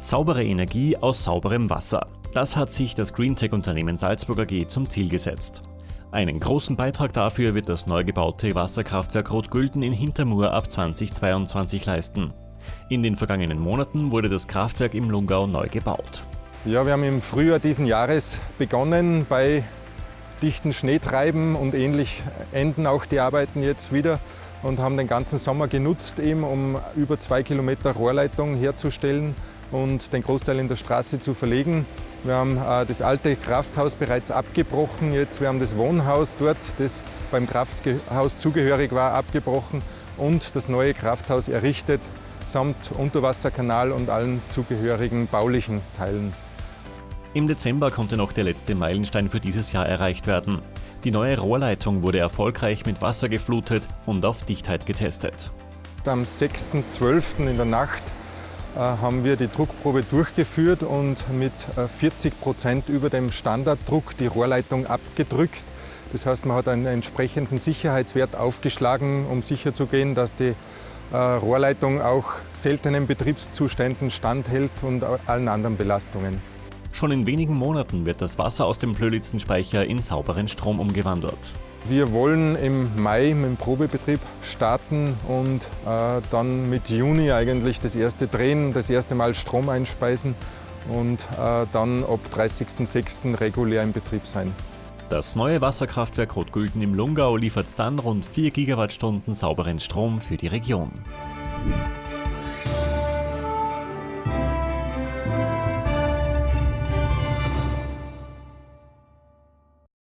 Saubere Energie aus sauberem Wasser. Das hat sich das Greentech-Unternehmen Salzburg AG zum Ziel gesetzt. Einen großen Beitrag dafür wird das neu gebaute Wasserkraftwerk Rotgülden in Hintermur ab 2022 leisten. In den vergangenen Monaten wurde das Kraftwerk im Lungau neu gebaut. Ja, wir haben im Frühjahr diesen Jahres begonnen. Bei dichten Schneetreiben und ähnlich enden auch die Arbeiten jetzt wieder und haben den ganzen Sommer genutzt, eben, um über zwei Kilometer Rohrleitung herzustellen und den Großteil in der Straße zu verlegen. Wir haben äh, das alte Krafthaus bereits abgebrochen. Jetzt, wir haben das Wohnhaus dort, das beim Krafthaus zugehörig war, abgebrochen und das neue Krafthaus errichtet, samt Unterwasserkanal und allen zugehörigen baulichen Teilen. Im Dezember konnte noch der letzte Meilenstein für dieses Jahr erreicht werden. Die neue Rohrleitung wurde erfolgreich mit Wasser geflutet und auf Dichtheit getestet. Am 6.12. in der Nacht äh, haben wir die Druckprobe durchgeführt und mit 40 äh, Prozent über dem Standarddruck die Rohrleitung abgedrückt. Das heißt, man hat einen entsprechenden Sicherheitswert aufgeschlagen, um sicherzugehen, dass die äh, Rohrleitung auch seltenen Betriebszuständen standhält und allen anderen Belastungen. Schon in wenigen Monaten wird das Wasser aus dem Plölitzenspeicher in sauberen Strom umgewandelt. Wir wollen im Mai mit dem Probebetrieb starten und äh, dann mit Juni eigentlich das erste drehen, das erste Mal Strom einspeisen und äh, dann ab 30.06. regulär im Betrieb sein. Das neue Wasserkraftwerk Rotgülden im Lungau liefert dann rund 4 Gigawattstunden sauberen Strom für die Region.